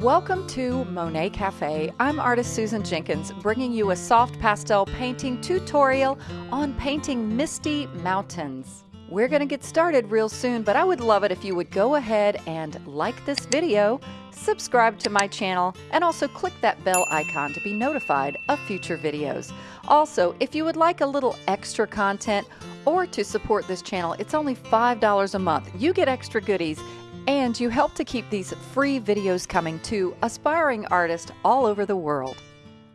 Welcome to Monet Cafe. I'm artist Susan Jenkins, bringing you a soft pastel painting tutorial on painting misty mountains. We're going to get started real soon, but I would love it if you would go ahead and like this video, subscribe to my channel, and also click that bell icon to be notified of future videos. Also, if you would like a little extra content or to support this channel, it's only $5 a month. You get extra goodies and you help to keep these free videos coming to aspiring artists all over the world.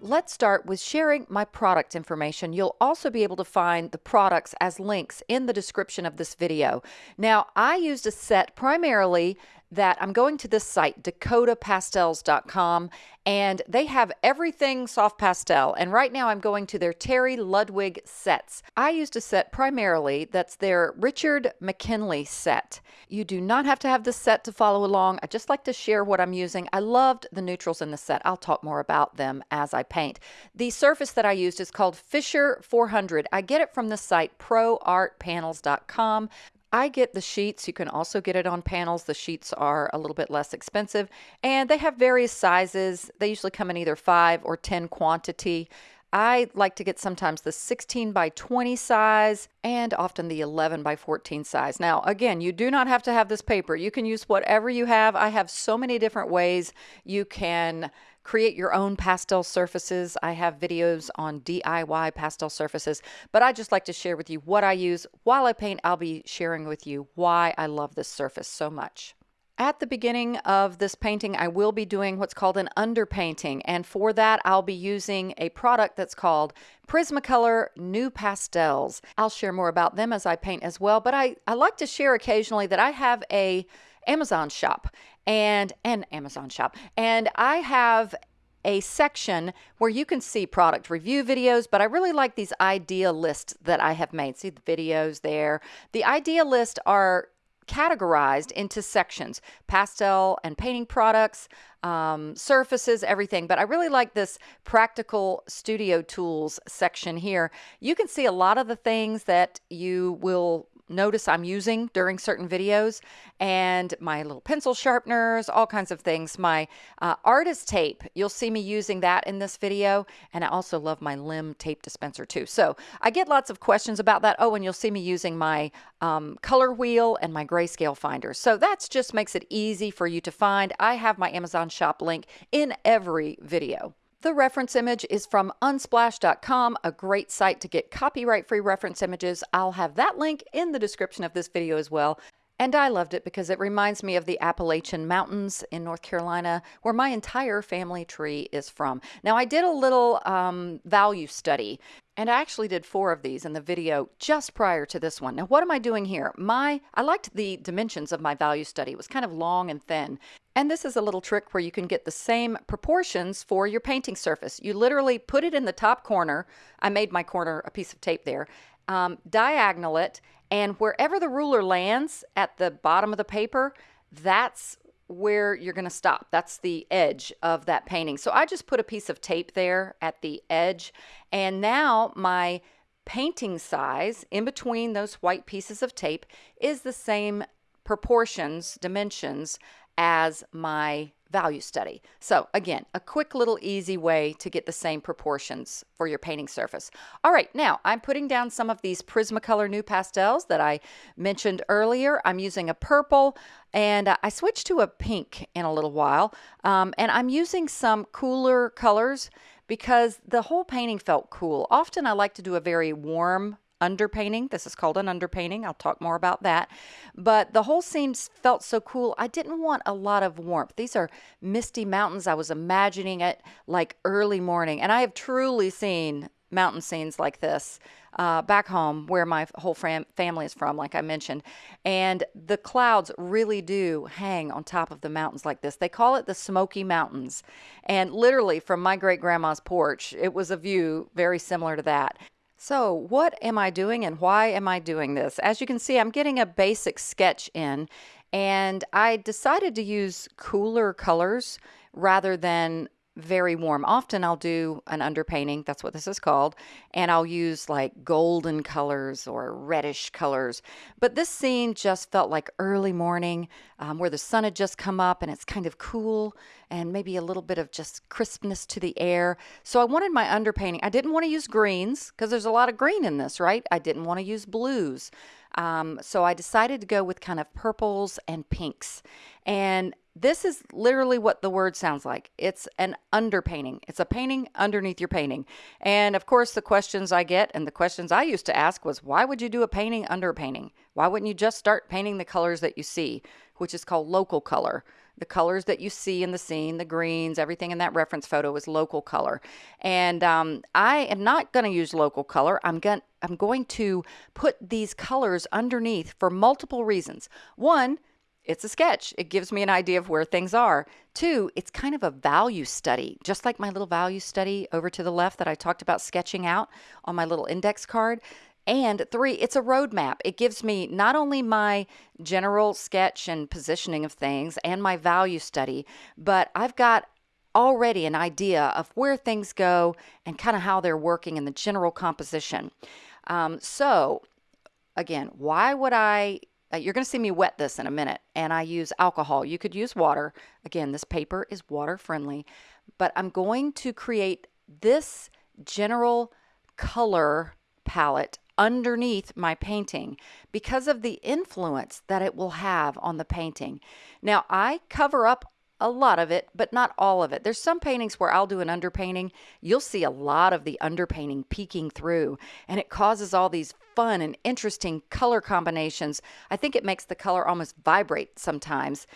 Let's start with sharing my product information. You'll also be able to find the products as links in the description of this video. Now, I used a set primarily that I'm going to this site, dakotapastels.com, and they have everything soft pastel. And right now I'm going to their Terry Ludwig sets. I used a set primarily that's their Richard McKinley set. You do not have to have this set to follow along. I just like to share what I'm using. I loved the neutrals in the set. I'll talk more about them as I paint. The surface that I used is called Fisher 400. I get it from the site proartpanels.com. I get the sheets. You can also get it on panels. The sheets are a little bit less expensive and they have various sizes. They usually come in either 5 or 10 quantity. I like to get sometimes the 16 by 20 size and often the 11 by 14 size. Now, again, you do not have to have this paper. You can use whatever you have. I have so many different ways you can create your own pastel surfaces. I have videos on DIY pastel surfaces, but I just like to share with you what I use. While I paint, I'll be sharing with you why I love this surface so much. At the beginning of this painting, I will be doing what's called an underpainting, and for that, I'll be using a product that's called Prismacolor NuPastels. I'll share more about them as I paint as well, but I, I like to share occasionally that I have a Amazon shop and an Amazon shop. And I have a section where you can see product review videos, but I really like these idea lists that I have made. See the videos there. The idea list are categorized into sections pastel and painting products, um, surfaces, everything. But I really like this practical studio tools section here. You can see a lot of the things that you will notice I'm using during certain videos, and my little pencil sharpeners, all kinds of things. My uh, artist tape, you'll see me using that in this video, and I also love my limb tape dispenser too. So I get lots of questions about that. Oh, and you'll see me using my um, color wheel and my grayscale finder. So that just makes it easy for you to find. I have my Amazon shop link in every video. The reference image is from unsplash.com, a great site to get copyright free reference images. I'll have that link in the description of this video as well. And I loved it because it reminds me of the Appalachian Mountains in North Carolina, where my entire family tree is from. Now, I did a little um, value study, and I actually did four of these in the video just prior to this one. Now, what am I doing here? My I liked the dimensions of my value study. It was kind of long and thin. And this is a little trick where you can get the same proportions for your painting surface. You literally put it in the top corner. I made my corner a piece of tape there. Um, diagonal it, and wherever the ruler lands at the bottom of the paper, that's where you're going to stop. That's the edge of that painting. So I just put a piece of tape there at the edge. And now my painting size in between those white pieces of tape is the same proportions, dimensions as my value study. So again, a quick little easy way to get the same proportions for your painting surface. All right, now I'm putting down some of these Prismacolor NuPastels that I mentioned earlier. I'm using a purple and I switched to a pink in a little while. Um, and I'm using some cooler colors because the whole painting felt cool. Often I like to do a very warm underpainting. This is called an underpainting. I'll talk more about that. But the whole scene felt so cool. I didn't want a lot of warmth. These are misty mountains. I was imagining it like early morning. And I have truly seen mountain scenes like this uh, back home where my whole fam- family is from, like I mentioned. And the clouds really do hang on top of the mountains like this. They call it the Smoky Mountains. And literally, from my great grandma's porch, it was a view very similar to that. So what am I doing and why am I doing this? As you can see, I'm getting a basic sketch in and I decided to use cooler colors rather than very warm. Often I'll do an underpainting, that's what this is called, and I'll use like golden colors or reddish colors. But this scene just felt like early morning um, where the sun had just come up and it's kind of cool and maybe a little bit of just crispness to the air. So I wanted my underpainting. I didn't want to use greens because there's a lot of green in this, right? I didn't want to use blues. Um, so I decided to go with kind of purples and pinks. And this is literally what the word sounds like. It's an underpainting. It's a painting underneath your painting. And of course, the questions I get and the questions I used to ask was, why would you do a painting under a painting? Why wouldn't you just start painting the colors that you see, which is called local color? The colors that you see in the scene, the greens, everything in that reference photo is local color. And um, I am not going to use local color. I'm going I'm going to put these colors underneath for multiple reasons. One, it's a sketch. It gives me an idea of where things are. Two, it's kind of a value study, just like my little value study over to the left that I talked about sketching out on my little index card. And three, it's a roadmap. It gives me not only my general sketch and positioning of things and my value study, but I've got already an idea of where things go and kind of how they're working in the general composition. Um, so, again, why would I uh, you're going to see me wet this in a minute, and I use alcohol. You could use water. Again, this paper is water friendly, but I'm going to create this general color palette underneath my painting because of the influence that it will have on the painting. Now, I cover up a lot of it, but not all of it. There's some paintings where I'll do an underpainting. You'll see a lot of the underpainting peeking through, and it causes all these fun and interesting color combinations. I think it makes the color almost vibrate sometimes.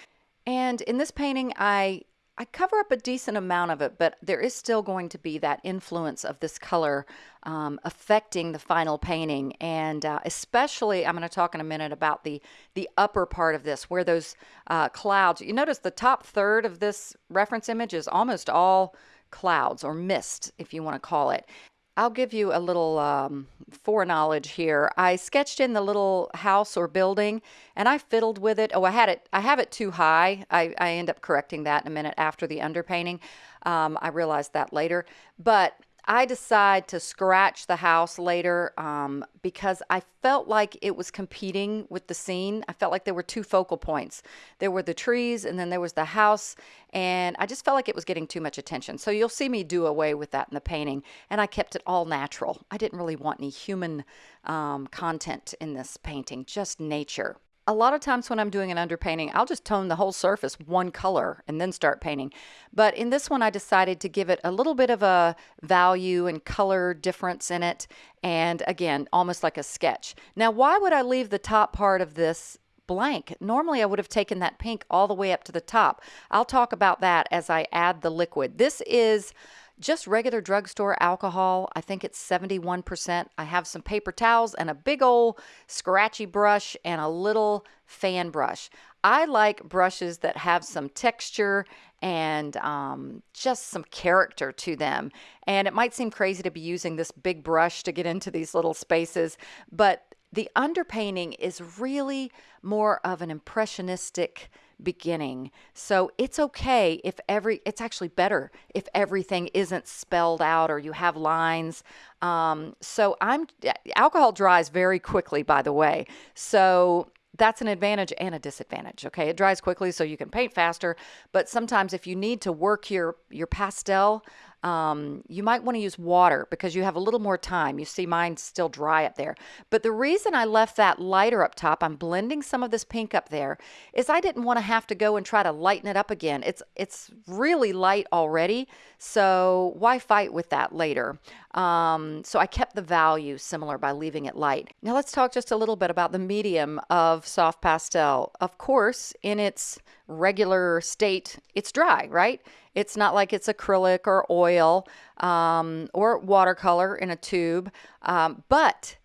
And in this painting, I I cover up a decent amount of it, but there is still going to be that influence of this color um, affecting the final painting. And uh, especially, I'm going to talk in a minute about the, the upper part of this, where those uh, clouds, you notice the top third of this reference image is almost all clouds or mist, if you want to call it. I'll give you a little um, foreknowledge here. I sketched in the little house or building and I fiddled with it. Oh, I had it, I have it too high. I, I end up correcting that in a minute after the underpainting. Um, I realized that later. But I decide to scratch the house later um, because I felt like it was competing with the scene. I felt like there were two focal points. There were the trees and then there was the house, and I just felt like it was getting too much attention. So you'll see me do away with that in the painting, and I kept it all natural. I didn't really want any human um, content in this painting, just nature a lot of times when I'm doing an underpainting, I'll just tone the whole surface one color and then start painting. But in this one, I decided to give it a little bit of a value and color difference in it. And again, almost like a sketch. Now, why would I leave the top part of this blank. Normally I would have taken that pink all the way up to the top. I'll talk about that as I add the liquid. This is just regular drugstore alcohol. I think it's 71%. I have some paper towels and a big old scratchy brush and a little fan brush. I like brushes that have some texture and um, just some character to them. And it might seem crazy to be using this big brush to get into these little spaces, but the underpainting is really more of an impressionistic beginning. So it's okay if every, it's actually better if everything isn't spelled out or you have lines. Um, so I'm, alcohol dries very quickly, by the way. So that's an advantage and a disadvantage okay it dries quickly so you can paint faster but sometimes if you need to work your your pastel um, you might want to use water because you have a little more time. You see mine's still dry up there. But the reason I left that lighter up top, I'm blending some of this pink up there, is I didn't want to have to go and try to lighten it up again. It's, it's really light already, so why fight with that later? Um, so I kept the value similar by leaving it light. Now let's talk just a little bit about the medium of soft pastel. Of course, in its regular state, it's dry, right? It's not like it's acrylic or oil um, or watercolor in a tube. Um, but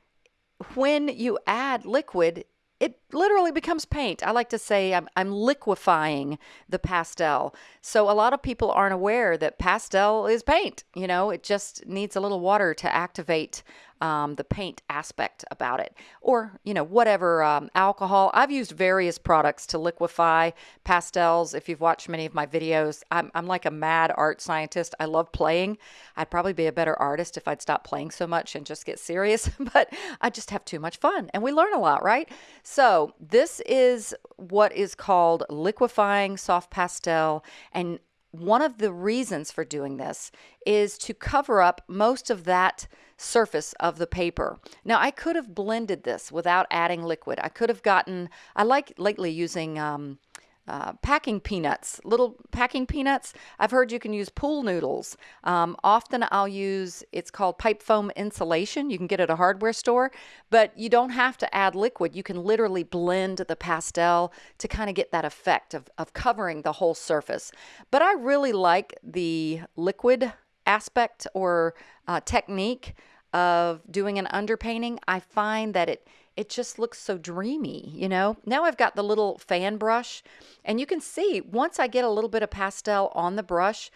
when you add liquid, it literally becomes paint. I like to say I'm, I'm liquefying the pastel. So a lot of people aren't aware that pastel is paint. You know, it just needs a little water to activate um, the paint aspect about it, or you know whatever um, alcohol. I've used various products to liquefy pastels. If you've watched many of my videos, I'm, I'm like a mad art scientist. I love playing. I'd probably be a better artist if I'd stop playing so much and just get serious, but I just have too much fun, and we learn a lot, right? So this is what is called liquefying soft pastel, and one of the reasons for doing this is to cover up most of that surface of the paper. Now, I could have blended this without adding liquid. I could have gotten, I like lately using um, uh, packing peanuts, little packing peanuts. I've heard you can use pool noodles. Um, often I'll use, it's called pipe foam insulation. You can get it at a hardware store, but you don't have to add liquid. You can literally blend the pastel to kind of get that effect of, of covering the whole surface. But I really like the liquid aspect or uh, technique of doing an underpainting, I find that it it just looks so dreamy, you know? Now I've got the little fan brush and you can see once I get a little bit of pastel on the brush,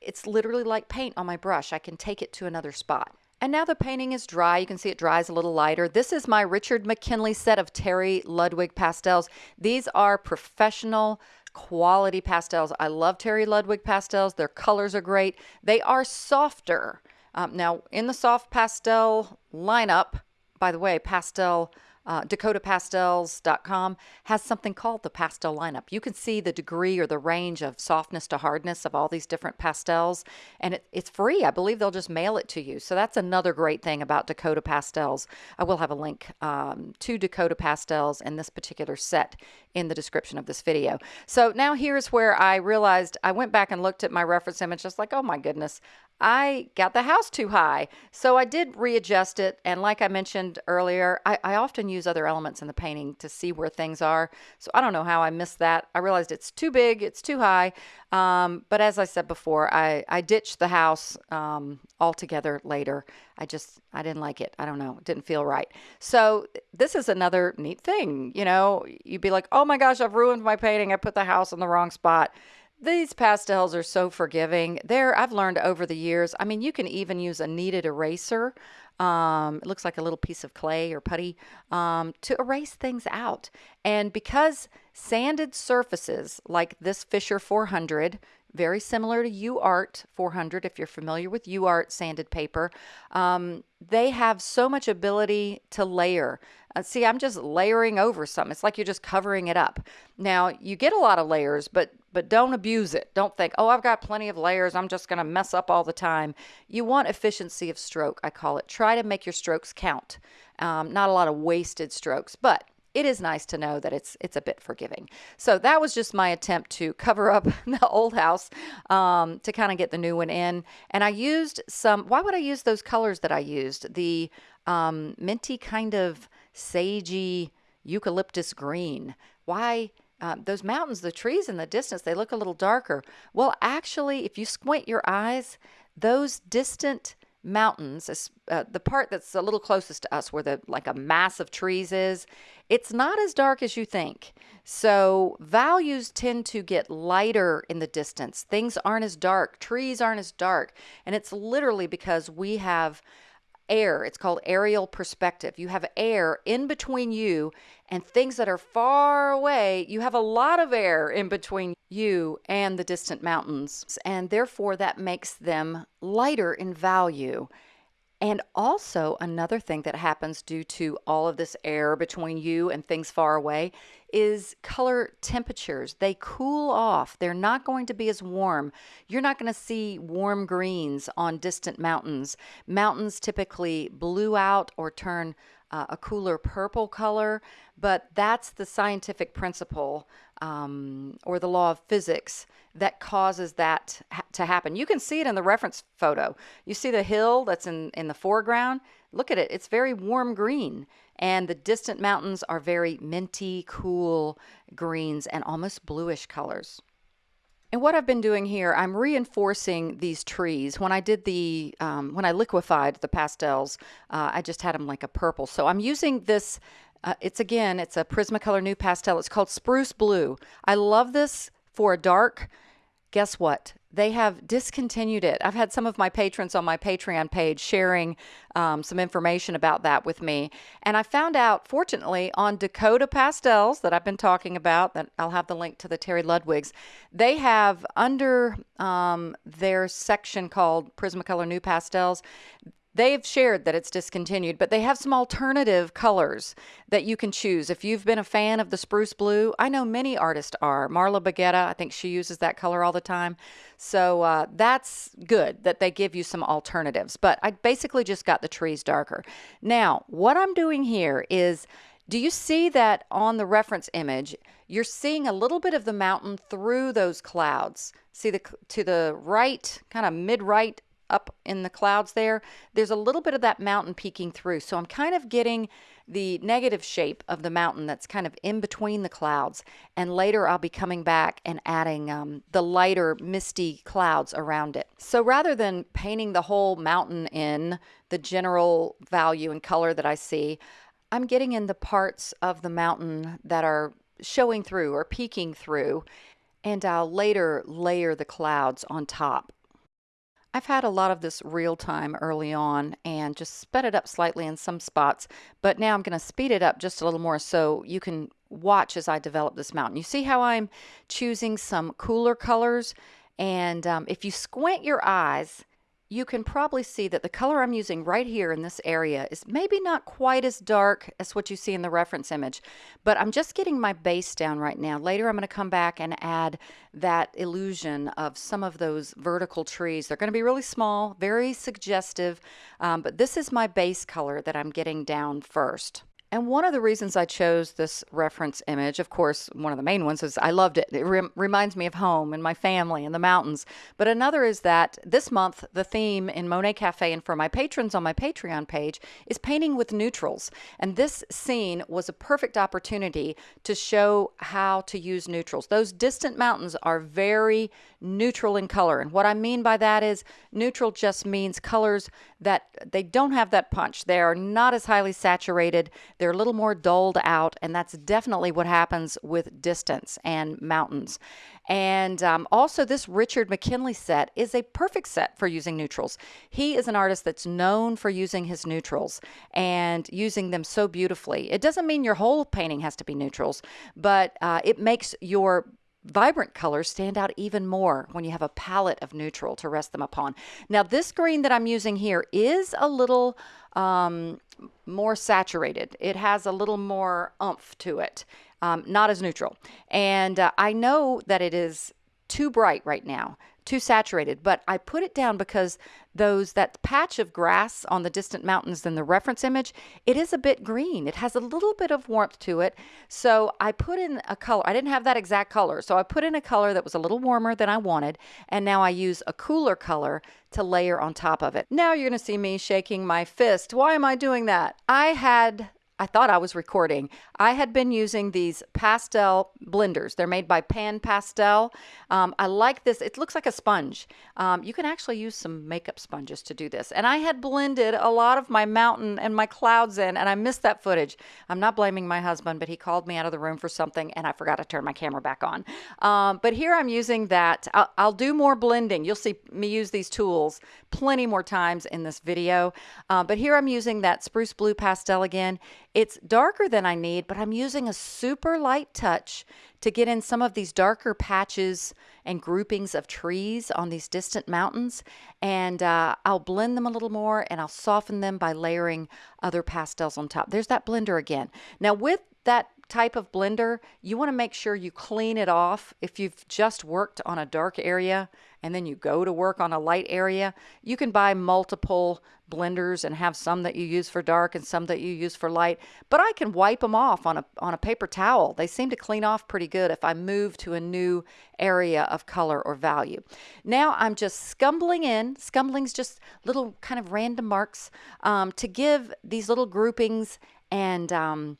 it's literally like paint on my brush. I can take it to another spot. And now the painting is dry. You can see it dries a little lighter. This is my Richard McKinley set of Terry Ludwig pastels. These are professional quality pastels. I love Terry Ludwig pastels. Their colors are great. They are softer um, now, in the soft pastel lineup, by the way, pastel uh, dakotapastels.com has something called the pastel lineup. You can see the degree or the range of softness to hardness of all these different pastels, and it, it's free. I believe they'll just mail it to you. So that's another great thing about Dakota Pastels. I will have a link um, to Dakota Pastels and this particular set in the description of this video. So now here's where I realized I went back and looked at my reference image, just like, oh my goodness, I got the house too high. So I did readjust it. And like I mentioned earlier, I, I, often use other elements in the painting to see where things are. So I don't know how I missed that. I realized it's too big, it's too high. Um, but as I said before, I, I ditched the house um, altogether later. I just, I didn't like it. I don't know. It didn't feel right. So this is another neat thing. You know, you'd be like, oh my gosh, I've ruined my painting. I put the house in the wrong spot. These pastels are so forgiving. There, I've learned over the years. I mean, you can even use a kneaded eraser. Um, it looks like a little piece of clay or putty um, to erase things out. And because sanded surfaces like this Fisher 400, very similar to UART 400, if you're familiar with UART sanded paper, um, they have so much ability to layer. Uh, see, I'm just layering over something. It's like you're just covering it up. Now, you get a lot of layers, but but don't abuse it. Don't think, "Oh, I've got plenty of layers. I'm just going to mess up all the time." You want efficiency of stroke, I call it. Try to make your strokes count. Um, not a lot of wasted strokes, but it is nice to know that it's it's a bit forgiving. So that was just my attempt to cover up the old house um, to kind of get the new one in. And I used some. Why would I use those colors that I used? The um, minty kind of sagey eucalyptus green. Why? Uh, those mountains, the trees in the distance, they look a little darker. Well, actually, if you squint your eyes, those distant mountains, uh, the part that's a little closest to us where the like a mass of trees is, it's not as dark as you think. So values tend to get lighter in the distance. Things aren't as dark. Trees aren't as dark. And it's literally because we have air. It's called aerial perspective. You have air in between you and things that are far away. You have a lot of air in between you and the distant mountains, and therefore that makes them lighter in value. And also, another thing that happens due to all of this air between you and things far away is color temperatures. They cool off. They're not going to be as warm. You're not going to see warm greens on distant mountains. Mountains typically blue out or turn uh, a cooler purple color, but that's the scientific principle um, or the law of physics that causes that ha- to happen. You can see it in the reference photo. You see the hill that's in, in the foreground. Look at it, it's very warm green. And the distant mountains are very minty, cool greens and almost bluish colors. And what I've been doing here, I'm reinforcing these trees. When I did the, um, when I liquefied the pastels, uh, I just had them like a purple. So I'm using this Uh, it's again, it's a Prismacolor NuPastel. It's called Spruce Blue. I love this for a dark. Guess what? They have discontinued it. I've had some of my patrons on my Patreon page sharing um, some information about that with me. And I found out, fortunately, on Dakota Pastels that I've been talking about, that I'll have the link to the Terry Ludwigs, they have under um, their section called Prismacolor NuPastels, They've shared that it's discontinued, but they have some alternative colors that you can choose. If you've been a fan of the spruce blue, I know many artists are. Marla Baggetta, I think she uses that color all the time. So uh, that's good that they give you some alternatives. But I basically just got the trees darker. Now, what I'm doing here is do you see that on the reference image? You're seeing a little bit of the mountain through those clouds. See the to the right, kind of mid-right up in the clouds there, there's a little bit of that mountain peeking through. So I'm kind of getting the negative shape of the mountain that's kind of in between the clouds. And later I'll be coming back and adding um, the lighter misty clouds around it. So rather than painting the whole mountain in the general value and color that I see, I'm getting in the parts of the mountain that are showing through or peeking through. And I'll later layer the clouds on top. I've had a lot of this real time early on and just sped it up slightly in some spots, but now I'm going to speed it up just a little more so you can watch as I develop this mountain. You see how I'm choosing some cooler colors? And um, if you squint your eyes, you can probably see that the color I'm using right here in this area is maybe not quite as dark as what you see in the reference image, but I'm just getting my base down right now. Later I'm going to come back and add that illusion of some of those vertical trees. They're going to be really small, very suggestive, um, but this is my base color that I'm getting down first. And one of the reasons I chose this reference image, of course, one of the main ones is I loved it. It re reminds me of home and my family and the mountains. But another is that this month, the theme in Monet Cafe and for my patrons on my Patreon page is painting with neutrals. And this scene was a perfect opportunity to show how to use neutrals. Those distant mountains are very neutral in color. And what I mean by that is neutral just means colors that they don't have that punch. They are not as highly saturated. They're a little more dulled out. And that's definitely what happens with distance and mountains. And um, also, this Richard McKinley set is a perfect set for using neutrals. He is an artist that's known for using his neutrals and using them so beautifully. It doesn't mean your whole painting has to be neutrals, but uh, it makes your vibrant colors stand out even more when you have a palette of neutral to rest them upon. Now this green that I'm using here is a little um, more saturated. It has a little more umph to it, um, not as neutral. And uh, I know that it is too bright right now too saturated, but I put it down because those that patch of grass on the distant mountains in the reference image, it is a bit green. It has a little bit of warmth to it. So I put in a color. I didn't have that exact color. So I put in a color that was a little warmer than I wanted. And now I use a cooler color to layer on top of it. Now you're going to see me shaking my fist. Why am I doing that? I had I thought I was recording. I had been using these pastel blenders. They're made by Pan Pastel. Um, I like this. It looks like a sponge. Um, you can actually use some makeup sponges to do this. And I had blended a lot of my mountain and my clouds in, and I missed that footage. I'm not blaming my husband, but he called me out of the room for something, and I forgot to turn my camera back on. Um, but here I'm using that. I'll, I'll, do more blending. You'll see me use these tools plenty more times in this video. Uh, but here I'm using that Spruce Blue Pastel again it's darker than I need, but I'm using a super light touch to get in some of these darker patches and groupings of trees on these distant mountains. And uh, I'll blend them a little more and I'll soften them by layering other pastels on top. There's that blender again. Now with that type of blender, you want to make sure you clean it off. If you've just worked on a dark area and then you go to work on a light area, you can buy multiple blenders and have some that you use for dark and some that you use for light. But I can wipe them off on a, on a paper towel. They seem to clean off pretty good if I move to a new area of color or value. Now I'm just scumbling in, scumbling's just little kind of random marks um, to give these little groupings and um,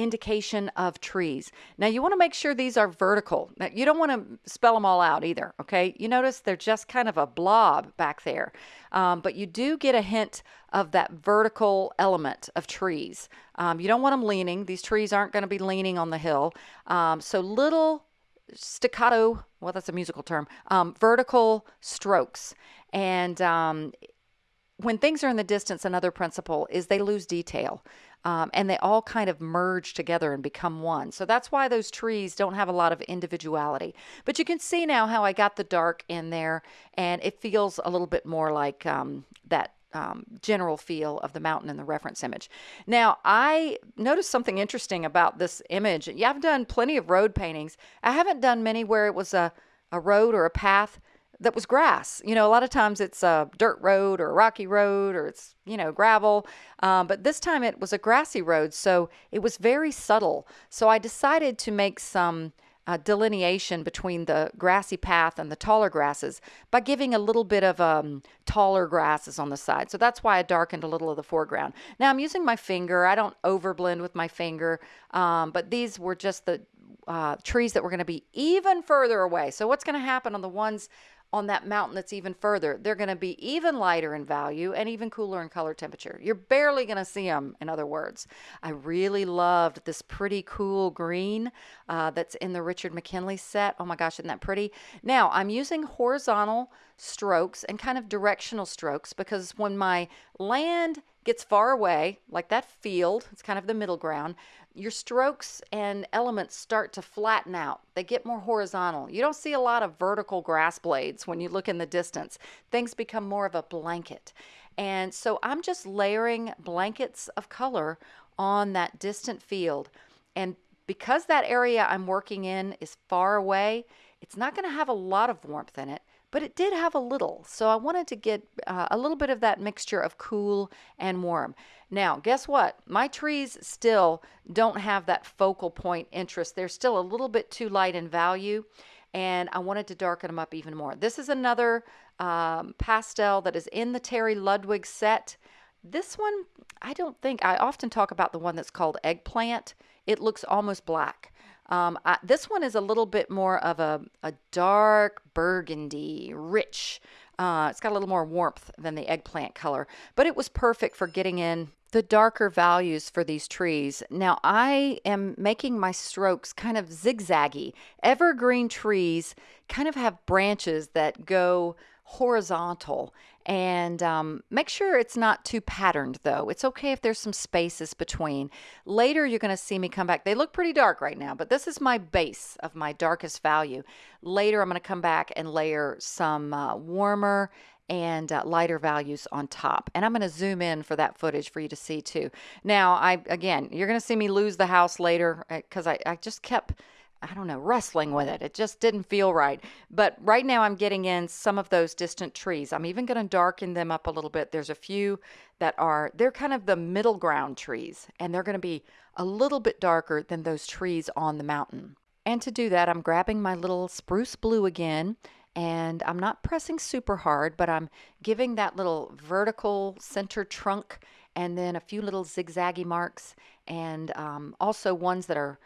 indication of trees. Now, you want to make sure these are vertical. Now, you don't want to spell them all out either, okay? You notice they're just kind of a blob back there. Um, but you do get a hint of that vertical element of trees. Um, you don't want them leaning. These trees aren't going to be leaning on the hill. Um, so little staccato, well, that's a musical term, um, vertical strokes. And um, when things are in the distance, another principle is they lose detail. Um, and they all kind of merge together and become one. So that's why those trees don't have a lot of individuality. But you can see now how I got the dark in there, and it feels a little bit more like um, that um, general feel of the mountain in the reference image. Now, I noticed something interesting about this image. Yeah, I've done plenty of road paintings. I haven't done many where it was a, a road or a path that was grass. You know, a lot of times it's a dirt road or a rocky road or it's, you know, gravel. Um, but this time it was a grassy road. So it was very subtle. So I decided to make some uh, delineation between the grassy path and the taller grasses by giving a little bit of um, taller grasses on the side. So that's why I darkened a little of the foreground. Now I'm using my finger. I don't overblend with my finger, um, but these were just the uh, trees that were going to be even further away. So what's going to happen on the ones on that mountain that's even further. They're going to be even lighter in value and even cooler in color temperature. You're barely going to see them, in other words. I really loved this pretty cool green uh, that's in the Richard McKinley set. Oh my gosh, isn't that pretty? Now, I'm using horizontal strokes and kind of directional strokes because when my land gets far away, like that field, it's kind of the middle ground, your strokes and elements start to flatten out. They get more horizontal. You don't see a lot of vertical grass blades when you look in the distance. Things become more of a blanket. And so I'm just layering blankets of color on that distant field. And because that area I'm working in is far away, it's not going to have a lot of warmth in it but it did have a little. So I wanted to get uh, a little bit of that mixture of cool and warm. Now, guess what? My trees still don't have that focal point interest. They're still a little bit too light in value, and I wanted to darken them up even more. This is another um, pastel that is in the Terry Ludwig set. This one, I don't think, I often talk about the one that's called Eggplant. It looks almost black. Um, I, this one is a little bit more of a, a dark burgundy, rich. Uh, it's got a little more warmth than the eggplant color, but it was perfect for getting in the darker values for these trees. Now I am making my strokes kind of zigzaggy. Evergreen trees kind of have branches that go horizontal and um, make sure it's not too patterned though. It's okay if there's some spaces between. Later you're going to see me come back. They look pretty dark right now, but this is my base of my darkest value. Later I'm going to come back and layer some uh, warmer and uh, lighter values on top. And I'm going to zoom in for that footage for you to see too. Now, I again, you're going to see me lose the house later because uh, I, I just kept I don't know, wrestling with it. It just didn't feel right. But right now I'm getting in some of those distant trees. I'm even going to darken them up a little bit. There's a few that are, they're kind of the middle ground trees, and they're going to be a little bit darker than those trees on the mountain. And to do that, I'm grabbing my little spruce blue again, and I'm not pressing super hard, but I'm giving that little vertical center trunk and then a few little zigzaggy marks, and um, also ones that are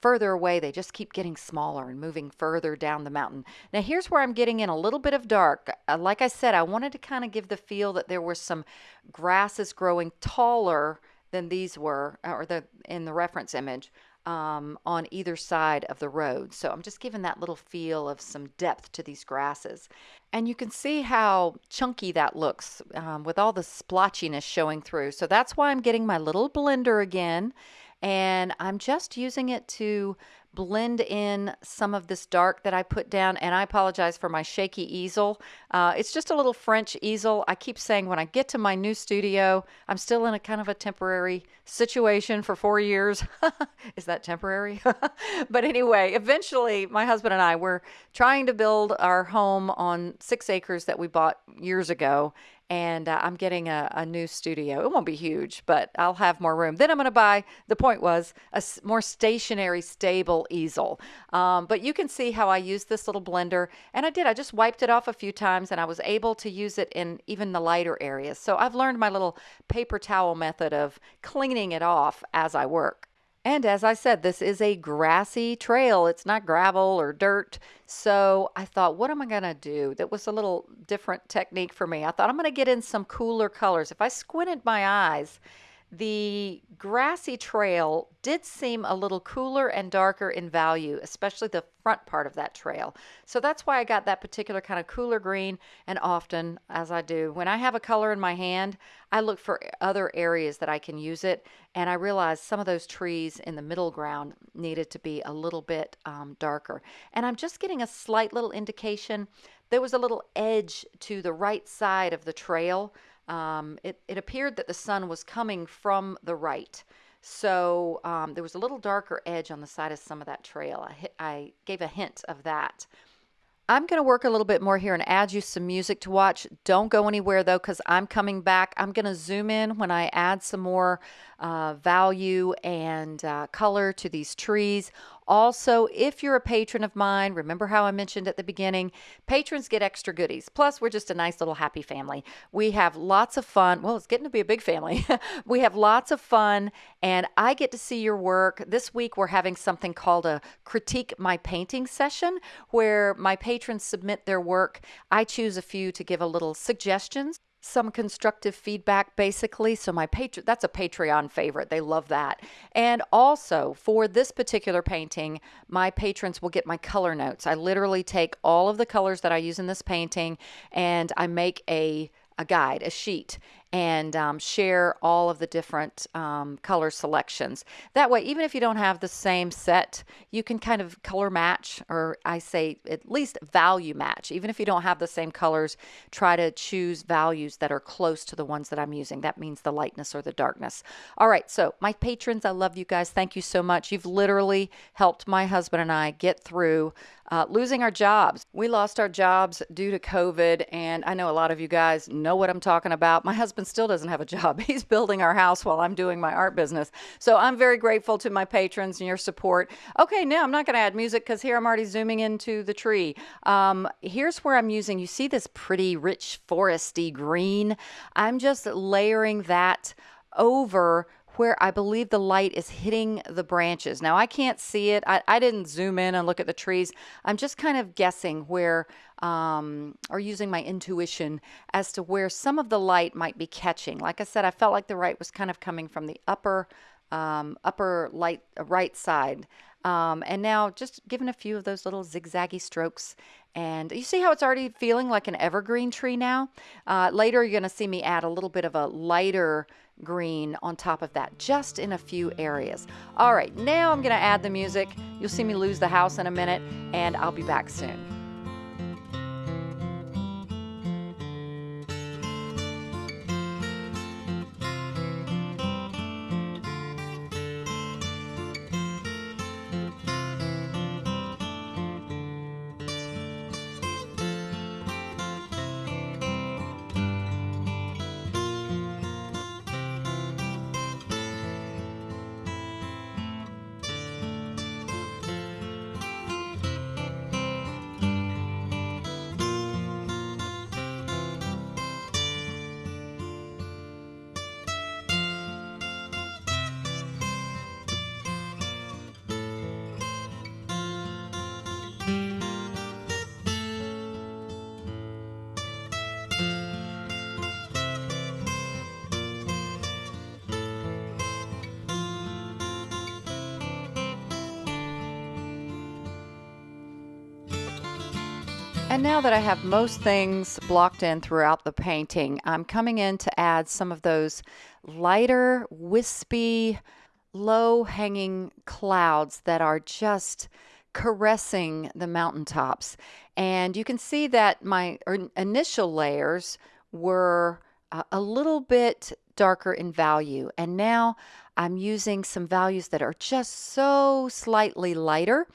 further away, they just keep getting smaller and moving further down the mountain. Now, here's where I'm getting in a little bit of dark. Uh, like I said, I wanted to kind of give the feel that there were some grasses growing taller than these were, uh, or the in the reference image. Um, on either side of the road. So I'm just giving that little feel of some depth to these grasses. And you can see how chunky that looks um, with all the splotchiness showing through. So that's why I'm getting my little blender again and I'm just using it to blend in some of this dark that I put down. And I apologize for my shaky easel. Uh, it's just a little French easel. I keep saying when I get to my new studio, I'm still in a kind of a temporary situation for four years. Is that temporary? but anyway, eventually my husband and I were trying to build our home on six acres that we bought years ago and uh, I'm getting a, a, new studio. It won't be huge, but I'll have more room. Then I'm going to buy, the point was, a more stationary, stable easel. Um, but you can see how I used this little blender, and I did. I just wiped it off a few times, and I was able to use it in even the lighter areas. So I've learned my little paper towel method of cleaning it off as I work. And as I said, this is a grassy trail. It's not gravel or dirt. So I thought, what am I going to do? That was a little different technique for me. I thought I'm going to get in some cooler colors. If I squinted my eyes, the grassy trail did seem a little cooler and darker in value, especially the front part of that trail. So that's why I got that particular kind of cooler green. And often, as I do, when I have a color in my hand, I look for other areas that I can use it. And I realized some of those trees in the middle ground needed to be a little bit um, darker. And I'm just getting a slight little indication. There was a little edge to the right side of the trail um, it, it appeared that the sun was coming from the right. So um, there was a little darker edge on the side of some of that trail. I, I gave a hint of that. I'm going to work a little bit more here and add you some music to watch. Don't go anywhere though, because I'm coming back. I'm going to zoom in when I add some more uh, value and uh, color to these trees. Also, if you're a patron of mine, remember how I mentioned at the beginning, patrons get extra goodies. Plus, we're just a nice little happy family. We have lots of fun. Well, it's getting to be a big family. we have lots of fun, and I get to see your work. This week, we're having something called a Critique My Painting session where my patrons submit their work. I choose a few to give a little suggestions some constructive feedback basically. So my patron that's a patreon favorite. They love that. And also for this particular painting my patrons will get my color notes. I literally take all of the colors that i use in this painting and i make a a guide, a sheet, and um, share all of the different um, color selections. That way, even if you don't have the same set, you can kind of color match, or I say at least value match. Even if you don't have the same colors, try to choose values that are close to the ones that I'm using. That means the lightness or the darkness. All right, so my patrons, I love you guys. Thank you so much. You've literally helped my husband and I get through uh, losing our jobs. We lost our jobs due to COVID, and I know a lot of you guys know what I'm talking about. My husband still doesn't have a job. He's building our house while I'm doing my art business. So I'm very grateful to my patrons and your support. Okay, now I'm not going to add music because here I'm already zooming into the tree. Um, here's where I'm using, you see this pretty rich foresty green? I'm just layering that over where I believe the light is hitting the branches. Now, I can't see it. I, I didn't zoom in and look at the trees. I'm just kind of guessing where, um, or using my intuition as to where some of the light might be catching. Like I said, I felt like the light was kind of coming from the upper, um, upper light, uh, right side. Um, and now just giving a few of those little zigzaggy strokes. And you see how it's already feeling like an evergreen tree now? Uh, later, you're going to see me add a little bit of a lighter green on top of that, just in a few areas. All right, now I'm going to add the music. You'll see me lose the house in a minute, and I'll be back soon. And now that I have most things blocked in throughout the painting, I'm coming in to add some of those lighter, wispy, low hanging clouds that are just caressing the mountaintops. And you can see that my initial layers were uh, a little bit darker in value. And now I'm using some values that are just so slightly lighter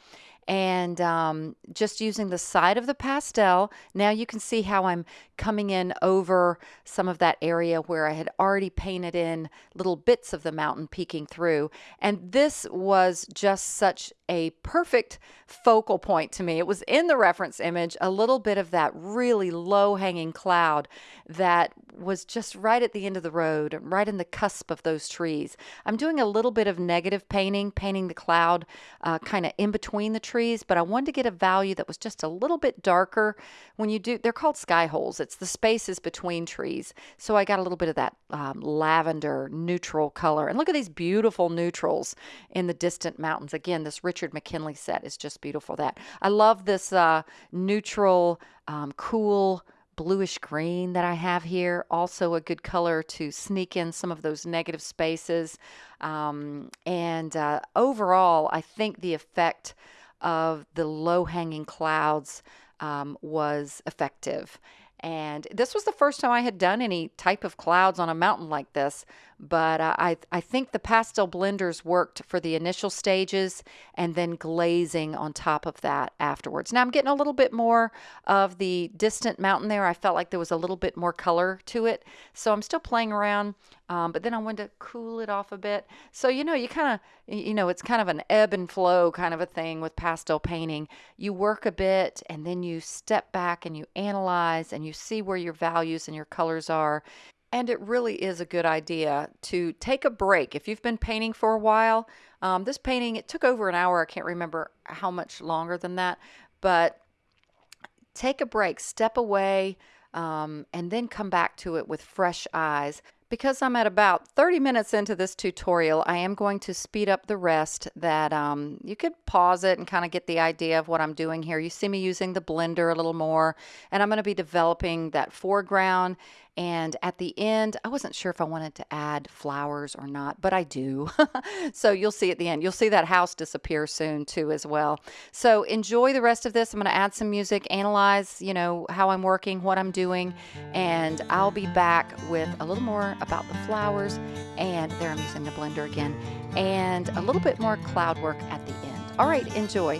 and um, just using the side of the pastel. Now you can see how I'm coming in over some of that area where I had already painted in little bits of the mountain peeking through. And this was just such a perfect focal point to me. It was in the reference image, a little bit of that really low hanging cloud that was just right at the end of the road, right in the cusp of those trees. I'm doing a little bit of negative painting, painting the cloud uh, kind of in between the trees, but I wanted to get a value that was just a little bit darker. When you do, they're called sky holes. It's the spaces between trees. So I got a little bit of that um, lavender neutral color. And look at these beautiful neutrals in the distant mountains. Again, this Richard McKinley set is just beautiful. That I love this uh, neutral, um, cool bluish green that I have here. Also a good color to sneak in some of those negative spaces. Um, and uh, overall, I think the effect of the low hanging clouds um, was effective. And this was the first time I had done any type of clouds on a mountain like this. But uh, I, I think the pastel blenders worked for the initial stages and then glazing on top of that afterwards. Now I'm getting a little bit more of the distant mountain there. I felt like there was a little bit more color to it. So I'm still playing around, um, but then I wanted to cool it off a bit. So, you know, you kind of, you know, it's kind of an ebb and flow kind of a thing with pastel painting. You work a bit and then you step back and you analyze and you see where your values and your colors are and it really is a good idea to take a break. If you've been painting for a while, um, this painting, it took over an hour. I can't remember how much longer than that, but take a break, step away, um, and then come back to it with fresh eyes. Because I'm at about 30 minutes into this tutorial, I am going to speed up the rest that um, you could pause it and kind of get the idea of what I'm doing here. You see me using the blender a little more, and I'm going to be developing that foreground and at the end, I wasn't sure if I wanted to add flowers or not, but I do. so you'll see at the end. You'll see that house disappear soon too as well. So enjoy the rest of this. I'm going to add some music, analyze, you know, how I'm working, what I'm doing, and I'll be back with a little more about the flowers. And there I'm using the blender again, and a little bit more cloud work at the end. All right, enjoy.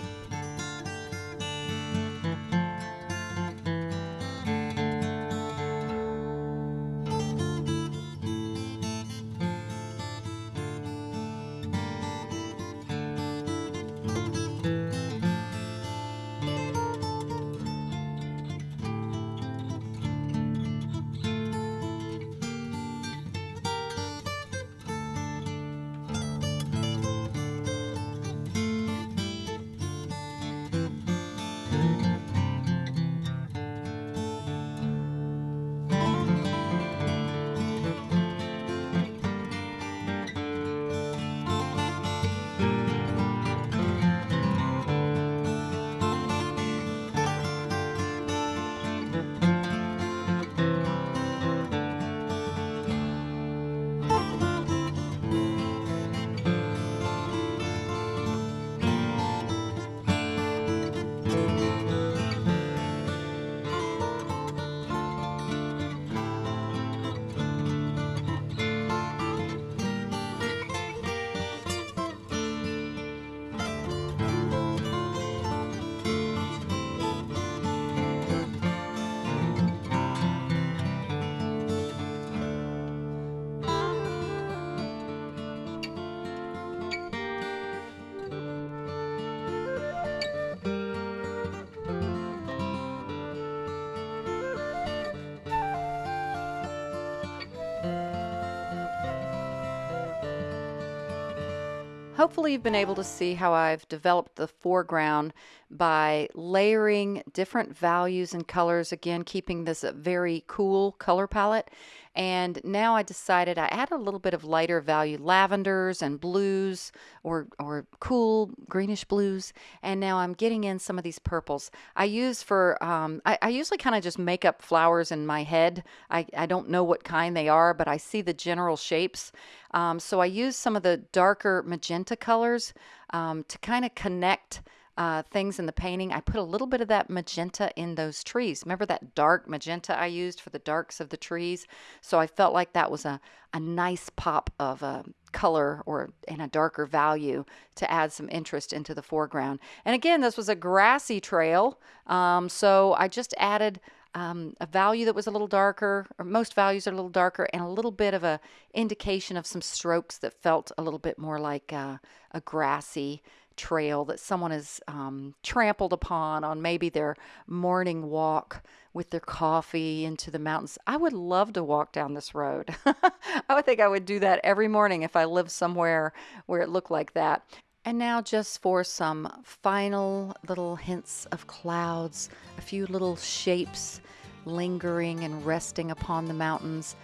Hopefully you've been able to see how I've developed the foreground by layering different values and colors, again, keeping this a very cool color palette. And now I decided I add a little bit of lighter value lavenders and blues or, or cool greenish blues. And now I'm getting in some of these purples. I use for, um, I, I usually kind of just make up flowers in my head. I, I don't know what kind they are, but I see the general shapes. Um, so I use some of the darker magenta colors um, to kind of connect uh, things in the painting, I put a little bit of that magenta in those trees. Remember that dark magenta I used for the darks of the trees? So I felt like that was a, a nice pop of a uh, color or in a darker value to add some interest into the foreground. And again, this was a grassy trail, um, so I just added um, a value that was a little darker, or most values are a little darker, and a little bit of a indication of some strokes that felt a little bit more like uh, a grassy trail that someone has um, trampled upon on maybe their morning walk with their coffee into the mountains. I would love to walk down this road. I would think I would do that every morning if I lived somewhere where it looked like that. And now, just for some final little hints of clouds, a few little shapes lingering and resting upon the mountains.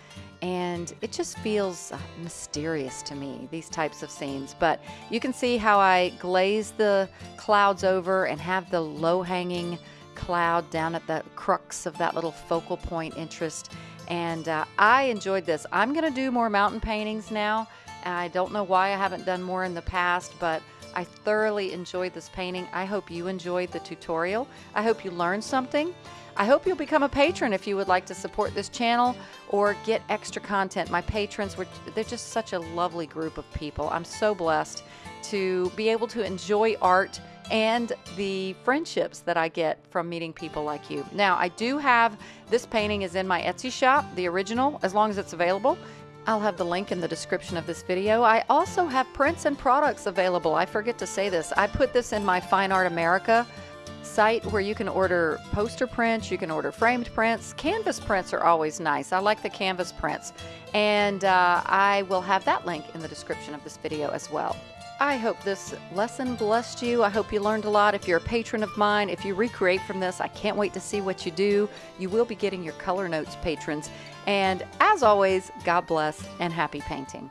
And it just feels uh, mysterious to me, these types of scenes. But you can see how I glaze the clouds over and have the low hanging cloud down at the crux of that little focal point interest. And uh, I enjoyed this. I'm going to do more mountain paintings now. I don't know why I haven't done more in the past, but I thoroughly enjoyed this painting. I hope you enjoyed the tutorial. I hope you learned something. I hope you'll become a patron if you would like to support this channel or get extra content. My patrons, were, they're just such a lovely group of people. I'm so blessed to be able to enjoy art and the friendships that I get from meeting people like you. Now, I do have this painting is in my Etsy shop, the original, as long as it's available. I'll have the link in the description of this video. I also have prints and products available. I forget to say this. I put this in my Fine Art America site where you can order poster prints, you can order framed prints. Canvas prints are always nice. I like the canvas prints. And uh, I will have that link in the description of this video as well. I hope this lesson blessed you. I hope you learned a lot. If you're a patron of mine, if you recreate from this, I can't wait to see what you do. You will be getting your color notes patrons. And as always, God bless and happy painting.